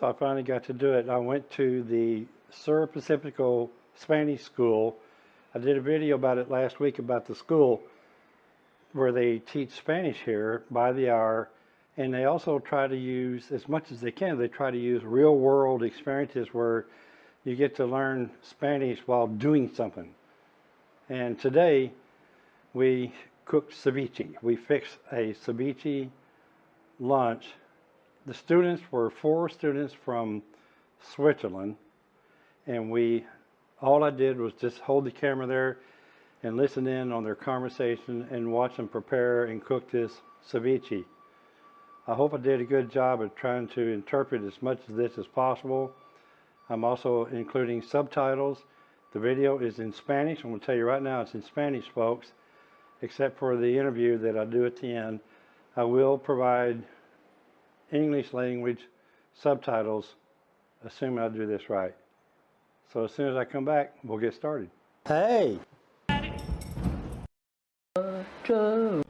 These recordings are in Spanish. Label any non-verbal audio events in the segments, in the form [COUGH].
So I finally got to do it. I went to the Sur Pacifico Spanish School. I did a video about it last week about the school where they teach Spanish here by the hour. And they also try to use, as much as they can, they try to use real world experiences where you get to learn Spanish while doing something. And today we cooked ceviche. We fixed a ceviche lunch. The students were four students from Switzerland, and we all I did was just hold the camera there and listen in on their conversation and watch them prepare and cook this ceviche. I hope I did a good job of trying to interpret as much of this as possible. I'm also including subtitles. The video is in Spanish. I'm going to tell you right now it's in Spanish, folks, except for the interview that I do at the end. I will provide English language subtitles, assuming I do this right. So as soon as I come back, we'll get started. Hey! Roger!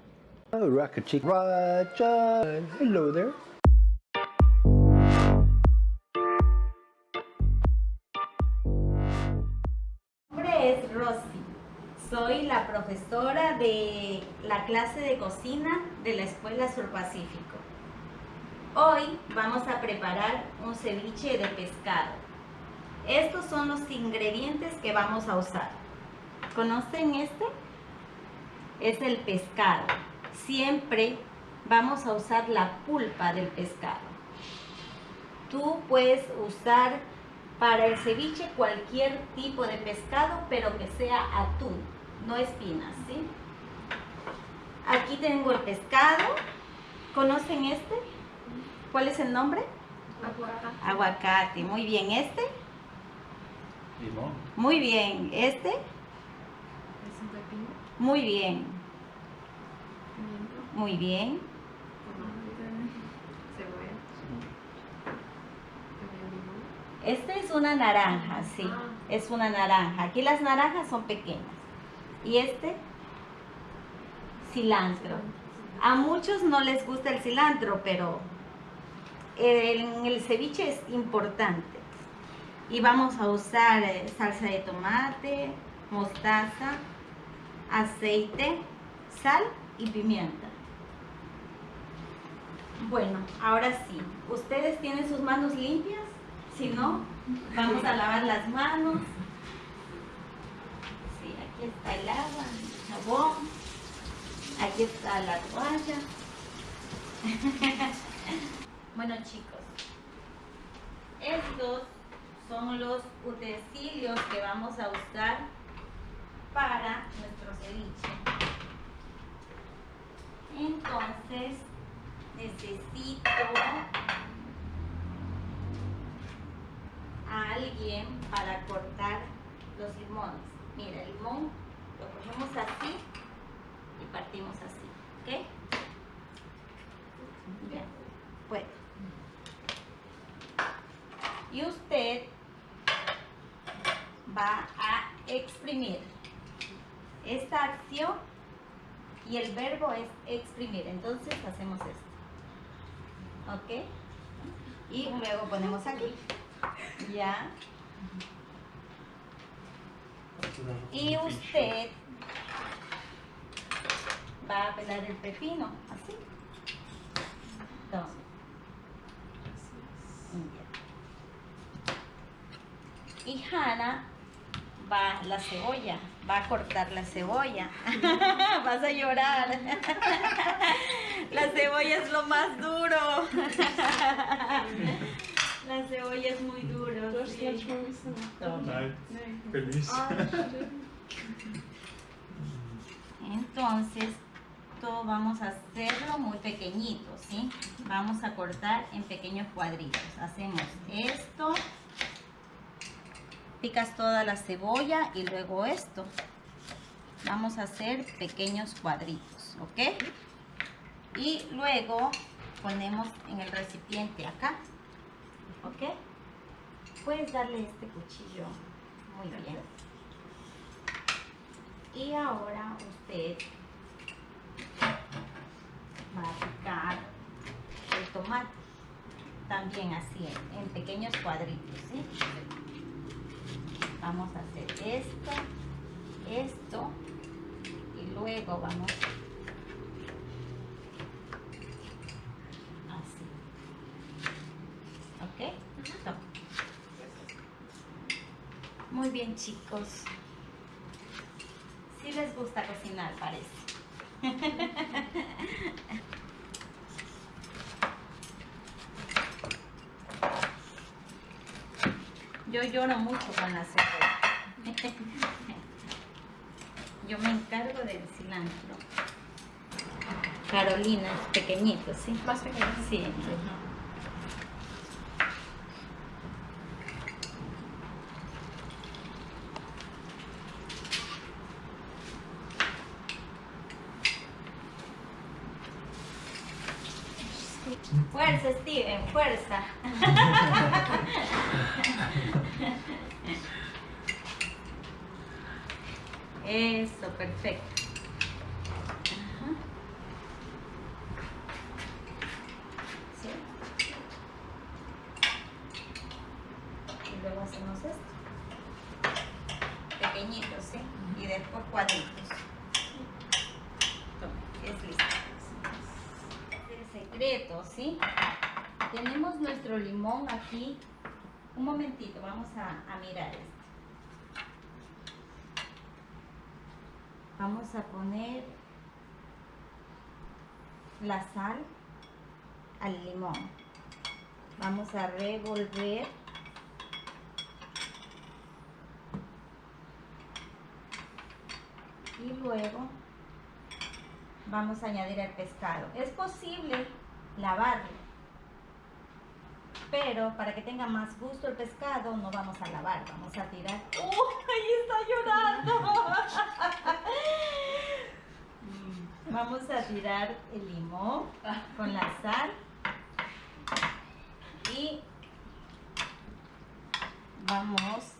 Oh, Rocket Chick Roger! Hello there. Mi nombre es Rosy. Soy la profesora de la clase de cocina de la Escuela Sur Pacífico. Hoy vamos a preparar un ceviche de pescado. Estos son los ingredientes que vamos a usar. ¿Conocen este? Es el pescado. Siempre vamos a usar la pulpa del pescado. Tú puedes usar para el ceviche cualquier tipo de pescado, pero que sea atún, no espinas, ¿sí? Aquí tengo el pescado. ¿Conocen este? ¿Cuál es el nombre? Aguacate. Aguacate. Muy bien. ¿Este? Limón. Muy bien. ¿Este? Es un pepino. Muy bien. Pimiento. Muy bien. Cebolla. Esta es una naranja, sí. Ah. Es una naranja. Aquí las naranjas son pequeñas. Y este, cilantro. A muchos no les gusta el cilantro, pero en el ceviche es importante. Y vamos a usar eh, salsa de tomate, mostaza, aceite, sal y pimienta. Bueno, ahora sí. ¿Ustedes tienen sus manos limpias? Si no, vamos a lavar las manos. Sí, aquí está el agua, el jabón. Aquí está la toalla. [LAUGHS] bueno chicos, estos son los utensilios que vamos a usar para nuestro ceviche. Entonces, necesito a alguien para cortar los limones. Mira, el limón lo cogemos así y partimos así, ¿ok? Ya, puede. Y usted va a exprimir. Esta acción y el verbo es exprimir. Entonces hacemos esto. ¿Ok? Y luego ponemos aquí. Ya. Y usted va a pelar el pepino, así. Ya. Y Hannah va la cebolla, va a cortar la cebolla. [LAUGHS] Vas a llorar. [LAUGHS] La cebolla es lo más duro. [LAUGHS] La cebolla es muy duro. sí. Entonces, todo vamos a hacerlo muy pequeñito, ¿sí? Vamos a cortar en pequeños cuadritos. Hacemos esto. Picas toda la cebolla y luego esto. Vamos a hacer pequeños cuadritos, ¿ok? Y luego ponemos en el recipiente acá, ¿ok? Puedes darle este cuchillo muy bien. Y ahora usted va a picar el tomate. también así, en, pequeños cuadritos, ¿sí? Vamos a hacer esto, esto, y luego vamos así. ¿Ok? Muy bien, chicos. Sí les gusta cocinar, parece. [LAUGHS] Yo lloro mucho con la cebolla. Yo me encargo del cilantro. Carolina, pequeñito, ¿sí? Más pequeño. Sí. Fuerza, Steven, fuerza. [LAUGHS] Eso, perfecto. Ajá. ¿Sí? Y luego hacemos esto. Pequeñitos, ¿sí? Y después cuadritos. Toma, es listo. El secreto, ¿sí? Tenemos nuestro limón aquí. Un momentito, vamos a, a mirar esto. A poner la sal al limón. Vamos a revolver. Y luego vamos a añadir el pescado. Es posible lavarlo, pero para que tenga más gusto el pescado no vamos a lavar, vamos a tirar. ¡Uy! ahí está llorando! [LAUGHS] Vamos a tirar el limón con la sal y vamos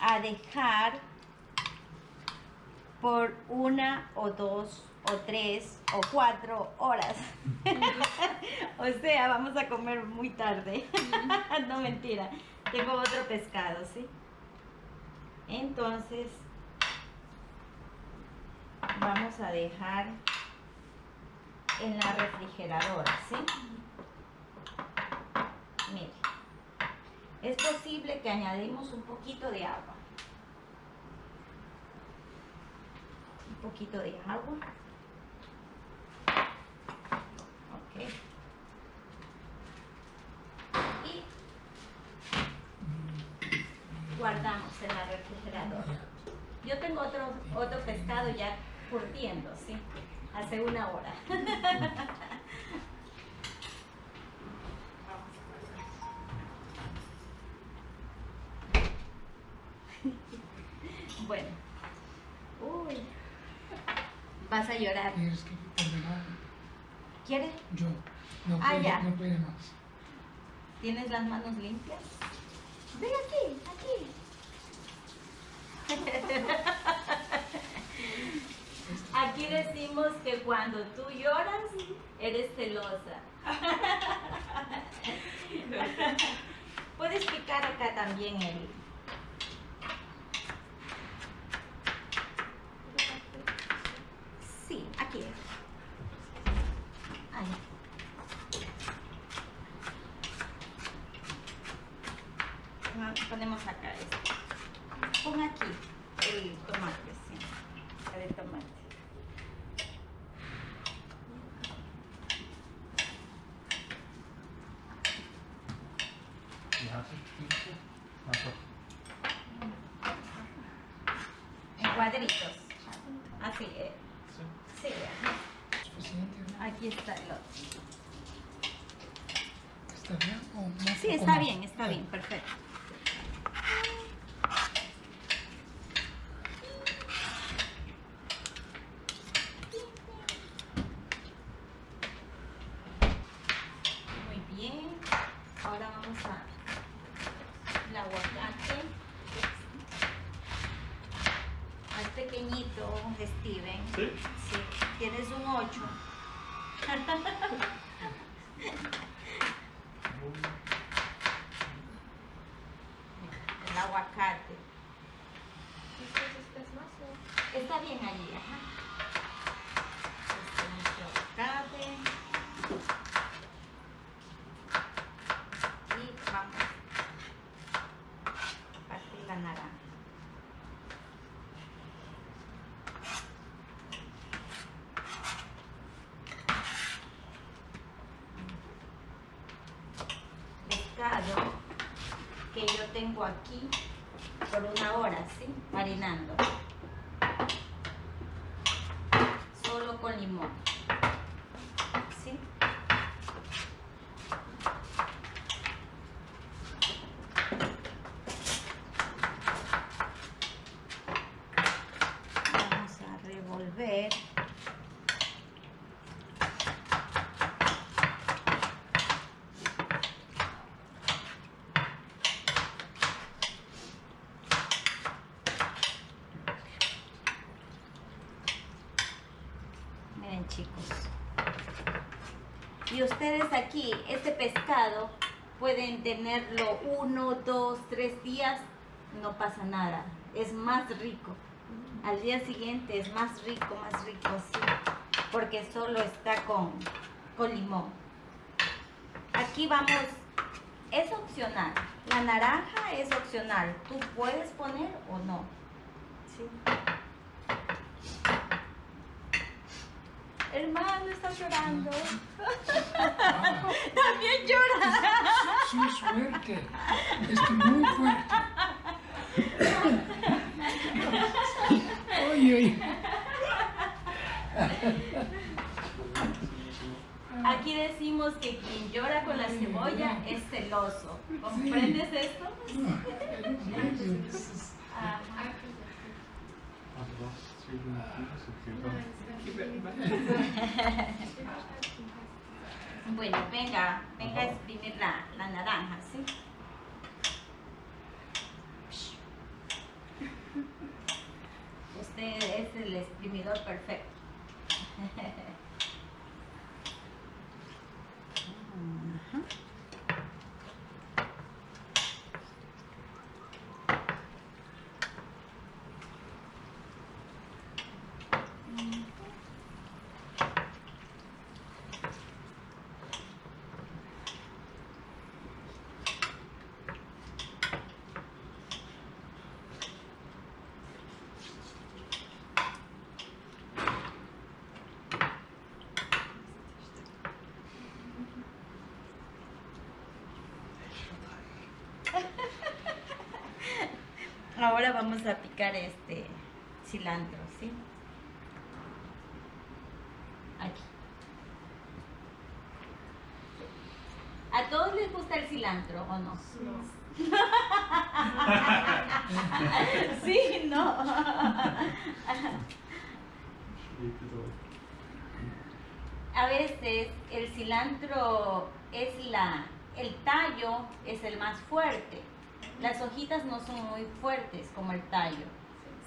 a dejar por una o dos o tres o cuatro horas. [LAUGHS] o sea, vamos a comer muy tarde. [LAUGHS] no mentira. Tengo otro pescado, ¿sí? Entonces, vamos a dejar en la refrigeradora, ¿sí? Mire, es posible que añadimos un poquito de agua. Un poquito de agua. Ok. Y guardamos en la refrigeradora. Yo tengo otro, otro pescado ya curtiendo, ¿sí? Hace una hora. [LAUGHS] bueno. Uy. Vas a llorar. Tienes que. ¿Quieres? Yo no Ah, puedo, ya. no puedo más. ¿Tienes las manos limpias? Ven aquí, aquí. [LAUGHS] Aquí decimos que cuando tú lloras, eres celosa. [LAUGHS] Puedes picar acá también el... Sí, aquí. Ahí. Ah, Ponemos acá esto. Pon aquí el tomate, sí. El tomate. En cuadritos. Así, eh. Sí, aquí está el otro. ¿Está bien o más? Sí, o está más? bien, está bien, perfecto. Muy bien. Ahora vamos a el aguacate. Es pequeñito, Steven. Sí. Sí, tienes un 8. aguacate. Después estás más o Está bien allí, ajá. Este es nuestro aguacate. Y vamos a partir la naranja. Pescado que yo tengo aquí por una hora, ¿sí? Marinando solo con limón. ¿Sí? Vamos a revolver. Miren chicos. Y ustedes aquí, este pescado, pueden tenerlo uno, dos, tres días, no pasa nada. Es más rico. Al día siguiente es más rico, más rico, sí. Porque solo está con, con limón. Aquí vamos, es opcional. La naranja es opcional. Tú puedes poner o no. ¿Sí? Hermano, está llorando. [LAUGHS] También llora. su suerte. Es muy fuerte. Oye, oye. Aquí decimos que quien llora con la cebolla es celoso. ¿Comprendes esto? Ajá. [LAUGHS] Bueno, venga, venga a exprimir la, la naranja, ¿sí? Usted es el exprimidor perfecto. [LAUGHS] Ajá. Ahora vamos a picar este cilantro, ¿sí? Aquí. ¿A todos les gusta el cilantro o no? Sí, no. [LAUGHS] A veces el cilantro es la, el tallo es el más fuerte. Las hojitas no son muy fuertes como el tallo.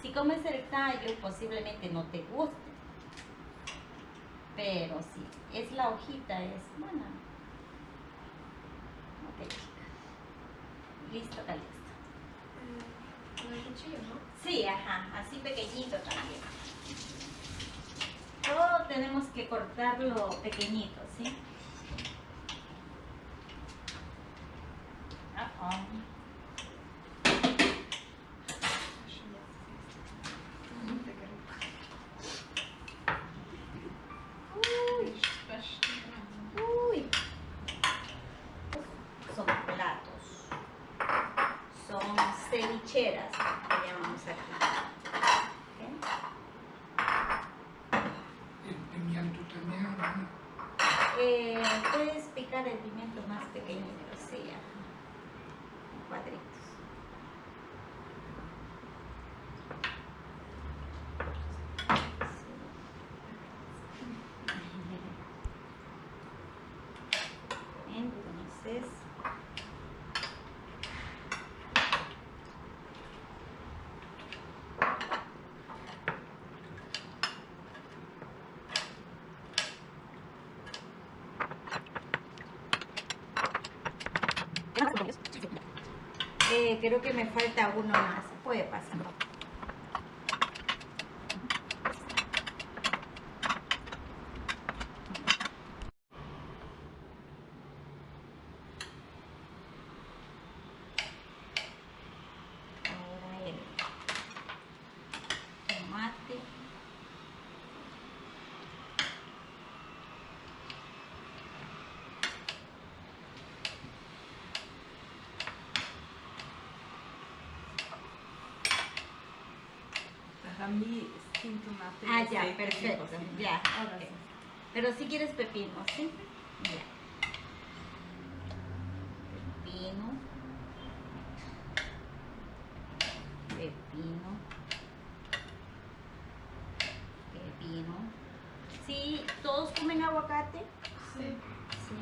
Si comes el tallo, posiblemente no te guste. Pero sí, es la hojita, es buena. Ok, chica. Listo, está listo. Con el cuchillo, ¿no? Sí, ajá, así pequeñito también. Todo tenemos que cortarlo pequeñito, ¿sí? Ah, ah. Uy, uy. Son platos. Son cevicheras, que llamamos aquí. ¿Ok? El pimiento también, ¿no? Puedes picar el pimiento más pequeñito, sí, ajá. En cuadritos. Sí. Entonces, Eh, creo que me falta uno más. Puede pasar. Ahora el tomate. Rami sin tomate. Ah, ya, perfecto. Ya, ok. Pero si quieres pepino, ¿sí? Ya. Pepino. Pepino. Pepino. Sí, ¿todos comen aguacate? Sí. Sí.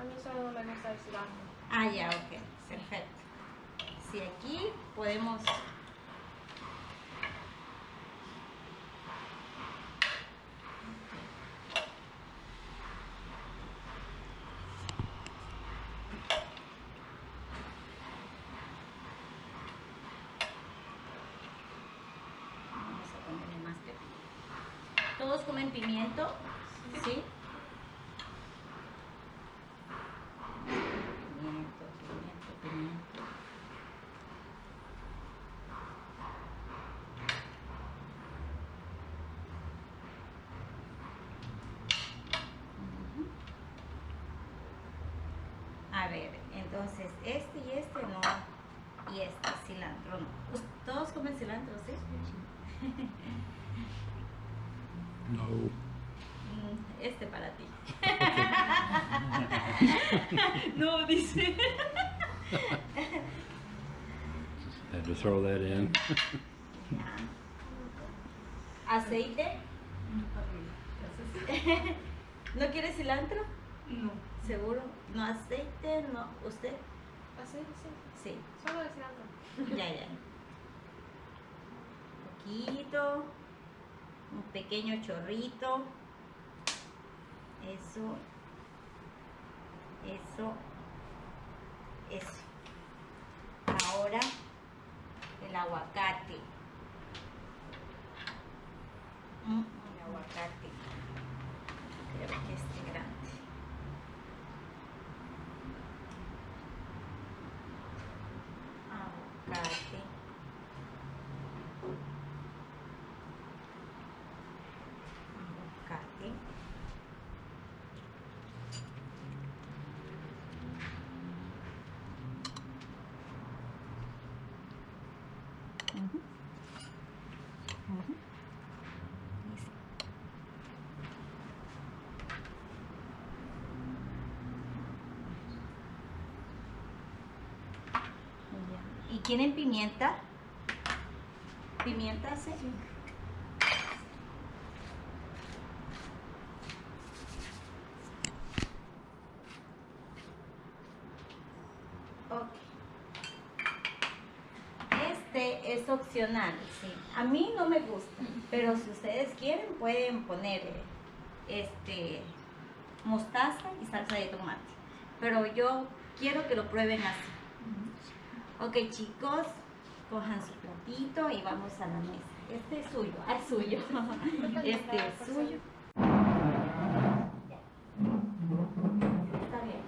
A mí solo me gusta el cilantro. Ah, ya, ok. Perfecto. Sí, aquí podemos... Vamos a ponerle más pepino. ¿Todos comen pimiento? ¿Sí? Pimiento, pimiento, pimiento. A ver, entonces este y este no. Y este cilantro no. Us- ¿Todos comen cilantro, sí? [LAUGHS] No. Mm, Este para ti. no, dice. Had to throw that in. ¿Aceite? [LAUGHS] ¿No quiere cilantro? No. ¿Seguro? ¿No aceite? ¿No? ¿Usted? Así, sí. Sí. Solo el cilantro. Ya, ya. Poquito. Un pequeño chorrito. Eso. Eso. Eso. Ahora el aguacate. Mm, el aguacate. Creo que este grande. Aguacate. Aguacate. Ujú. Ujú. Listo. Ya. ¿Y quieren pimienta? ¿Pimienta? Sí. Ok. Este es opcional, sí. A mí no me gusta, pero si ustedes quieren pueden poner este mostaza y salsa de tomate. Pero yo quiero que lo prueben así. Ok, chicos, cojan su platito y vamos a la mesa. Este es suyo, ah, es suyo. [LAUGHS] Este es suyo. Está bien.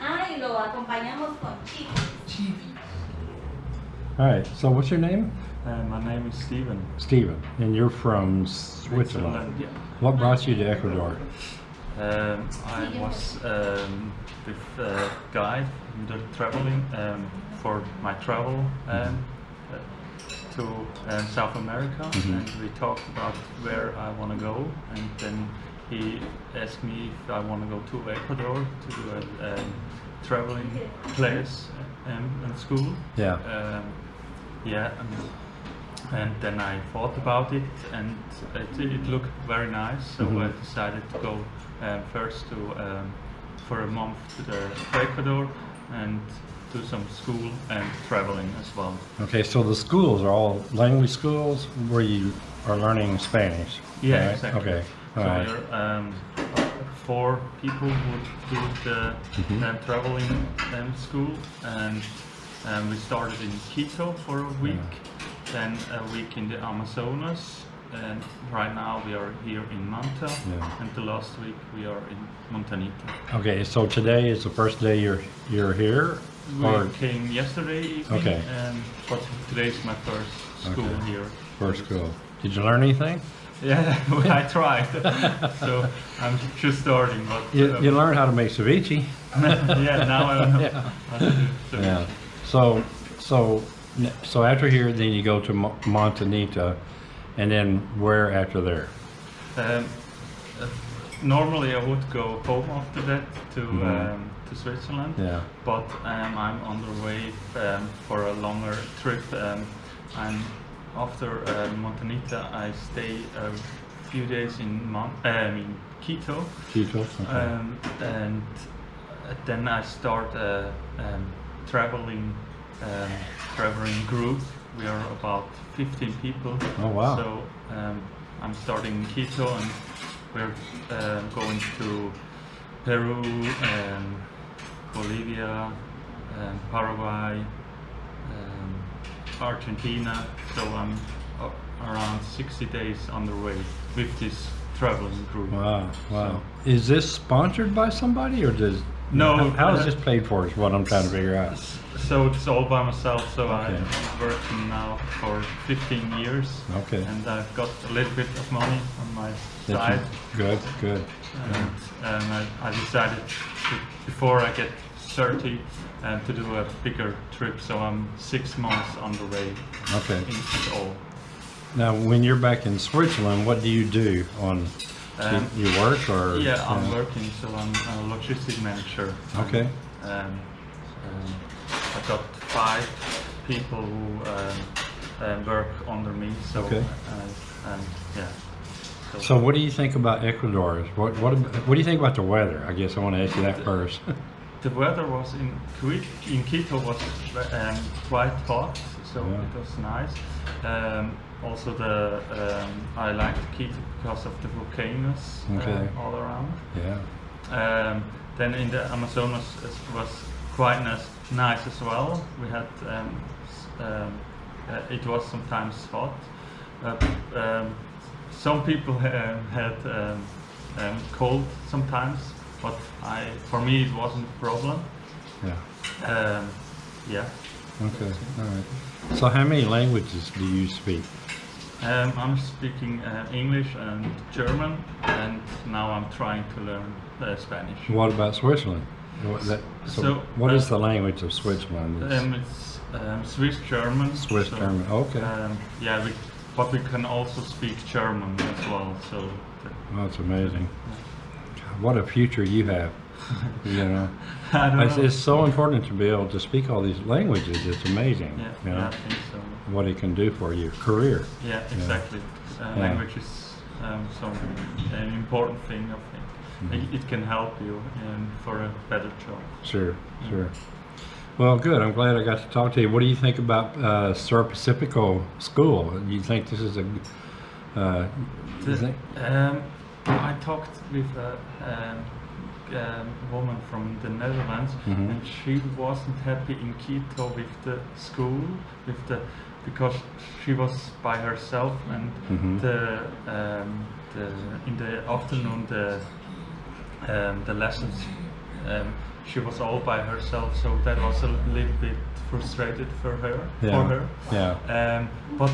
Ah, y lo acompañamos con chicos. All right, so what's your name? Uh, my name is Steven. Steven, and you're from Switzerland. Yeah. What brought you to Ecuador? Um, I was um, with a guide in the traveling um, for my travel um, uh, to um, South America, Mhm. and we talked about where I want to go, and then he asked me if I want to go to Ecuador to do a um, traveling class um, in school. Yeah. Um, yeah, and, and then I thought about it, and it, it looked very nice. So Mhm. I decided to go um, first to um, for a month to the to Ecuador and do some school and traveling as well. Okay, so the schools are all language schools where you are learning Spanish. Yeah, right? exactly. Okay, all so right. we're um, four people would do the Mhm. um, traveling um, school, and um, we started in Quito for a week, then a week in the Amazonas, and right now we are here in Manta, Yeah. and the last week we are in Montanita. Okay, so today is the first day you're, you're here? We Or came yesterday evening, Okay. um, but today's my first school Okay. here. first school? Did you learn anything? Yeah, [LAUGHS] I [LAUGHS] tried. so I'm just starting, but You, um, you learned how to make ceviche. [LAUGHS] yeah, now I know Yeah. how to do so. Yeah. So, so, so after here, then you go to Mo- Montanita, and then where after there? Um, uh, normally I would go home after that to Mhm. um, to Switzerland, Yeah. but um, I'm on the way um, for a longer trip. Um, and after uh, Montanita, I stay a few days in Mon- um, in Quito. Quito? Okay. Um, and then I start a um, traveling um, traveling group. We are about 15 people. Oh, wow. So um, I'm starting in Quito and we're uh, going to Peru, and Bolivia, um, Paraguay, um, Argentina. So I'm uh, around 60 days on the way with this traveling group. Wow, wow. Is this sponsored by somebody, or does? No, How, is this paid for? Is what I'm trying to figure out. So it's all by myself. So Okay. I'm working now for 15 years, Okay. and I've got a little bit of money on my That side. Good, good. And um, I, I decided to, before I get 30 um, to do a bigger trip. So I'm six months on the way Okay. in all. Now, when you're back in Switzerland, what do you do on? Um, you work or? Yeah, I'm working. So I'm a logistic manager. Okay. Um, um, I've got five people who um, um, work under me. So Okay. uh, and yeah. So, what do you think about Ecuador? What what what do you think about the weather? I guess I want to ask you that first. [LAUGHS] the weather was in Quito, in Quito was um, quite hot, so Yeah. it was nice. Also, the um, I liked Quito because of the volcanoes Okay. uh, all around. yeah. Um, then in the Amazonas it was quite nice, nice as well. We had um, um, uh, it was sometimes hot. Uh, um, some people [LAUGHS] had um, um, cold sometimes, but I for me it wasn't a problem. Yeah. Um, yeah, Okay. All right. So, how many languages do you speak? um, I'm speaking uh, English and German, and now I'm trying to learn uh, Spanish. What about Switzerland? What, that, so, So, what is uh, the language of Switzerland? It's Um, it's um, Swiss German. Swiss so, German. Okay. Um, yeah, we, but we can also speak German as well. So that's amazing. What a future you have. [LAUGHS] You know, I it's, know. it's so important to be able to speak all these languages. It's amazing. yeah, You know yeah, I think so. what it can do for your career. Yeah, exactly. Uh, Yeah. Language is um, so an important thing. I think Mm-hmm. it, it can help you um, for a better job. Sure, sure. Well, good. I'm glad I got to talk to you. What do you think about uh, Sur Pacifico School? Do you think this is a? Uh, The- um, I talked with a um, um, woman from the Netherlands, Mhm. and she wasn't happy in Quito with the school, with the because she was by herself, and Mhm. the um, the in the afternoon the um, the lessons um, she was all by herself, so that was a little bit frustrated for her Yeah. for her. Yeah. Um, but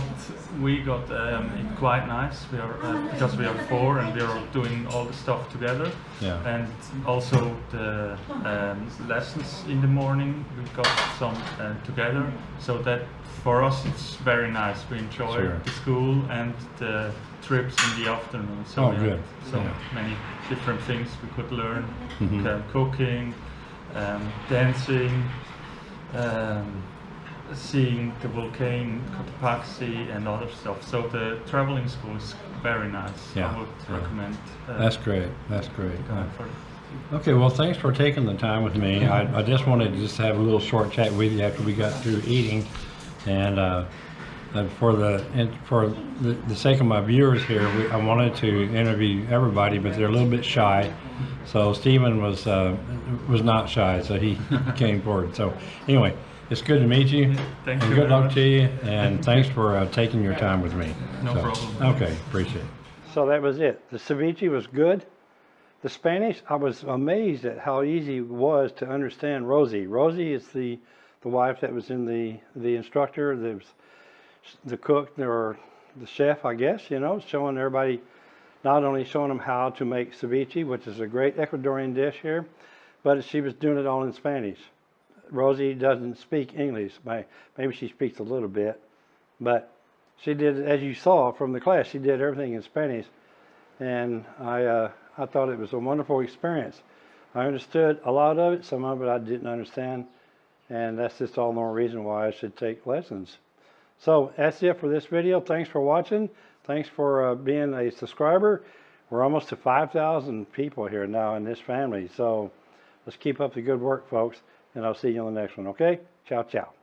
we got um, it quite nice. We are uh, because we are four and we are doing all the stuff together. Yeah. And also the um, lessons in the morning we got some uh, together. So that for us it's very nice. We enjoy Sure. the school and the trips in the afternoon. So Oh, we good. So Yeah. many different things we could learn: Mhm. um, cooking, um, dancing um, seeing the volcano, Cotopaxi and other stuff. So the traveling school is very nice. Yeah, I would yeah. recommend. Uh, That's great. That's great. Okay, well, thanks for taking the time with me. I, I just wanted to just have a little short chat with you after we got through eating, and uh, uh, for the, and for the, the sake of my viewers here, we, I wanted to interview everybody, but they're a little bit shy. So Stephen was, uh, was not shy, so he [LAUGHS] came forward. So anyway, it's good to meet you. Thank and you good luck much. to you, and thanks for uh, taking your time with me. No So, problem. Okay, appreciate it. So that was it. The ceviche was good. The Spanish, I was amazed at how easy it was to understand Rosie. Rosie is the, the wife that was in the, the instructor, the, the cook, or the chef, I guess, you know, showing everybody, not only showing them how to make ceviche, which is a great Ecuadorian dish here, but she was doing it all in Spanish. Rosie doesn't speak English. May- Maybe she speaks a little bit, but she did, as you saw from the class, she did everything in Spanish. And I, uh, I thought it was a wonderful experience. I understood a lot of it, some of it I didn't understand. And that's just all the more reason why I should take lessons. So that's it for this video. Thanks for watching. Thanks for uh, being a subscriber. We're almost to 5,000 people here now in this family. So let's keep up the good work, folks. And I'll see you on the next one, okay? Ciao, ciao.